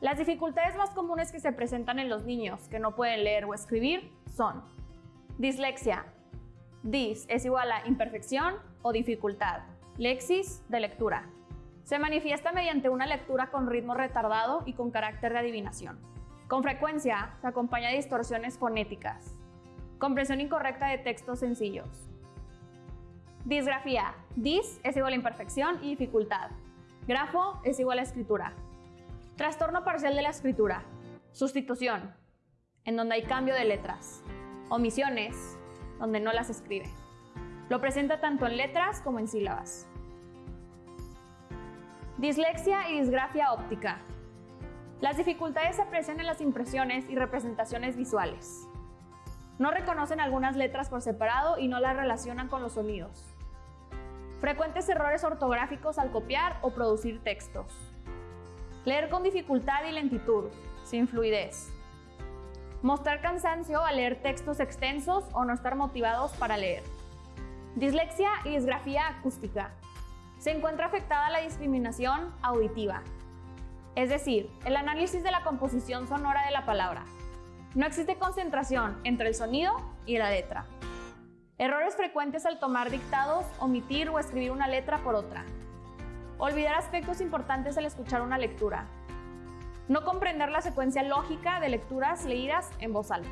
Las dificultades más comunes que se presentan en los niños que no pueden leer o escribir son dislexia. Dis es igual a imperfección o dificultad. Lexis de lectura. Se manifiesta mediante una lectura con ritmo retardado y con carácter de adivinación. Con frecuencia se acompaña de distorsiones fonéticas. Comprensión incorrecta de textos sencillos. Disgrafía. Dis es igual a imperfección y dificultad. Grafo es igual a escritura. Trastorno parcial de la escritura. Sustitución, en donde hay cambio de letras. Omisiones, donde no las escribe. Lo presenta tanto en letras como en sílabas. Dislexia y disgrafia óptica. Las dificultades se aprecian en las impresiones y representaciones visuales. No reconocen algunas letras por separado y no las relacionan con los sonidos. Frecuentes errores ortográficos al copiar o producir textos. Leer con dificultad y lentitud, sin fluidez. Mostrar cansancio al leer textos extensos o no estar motivados para leer. Dislexia y disgrafía acústica. Se encuentra afectada la discriminación auditiva, es decir, el análisis de la composición sonora de la palabra. No existe concentración entre el sonido y la letra. Errores frecuentes al tomar dictados, omitir o escribir una letra por otra. Olvidar aspectos importantes al escuchar una lectura. No comprender la secuencia lógica de lecturas leídas en voz alta.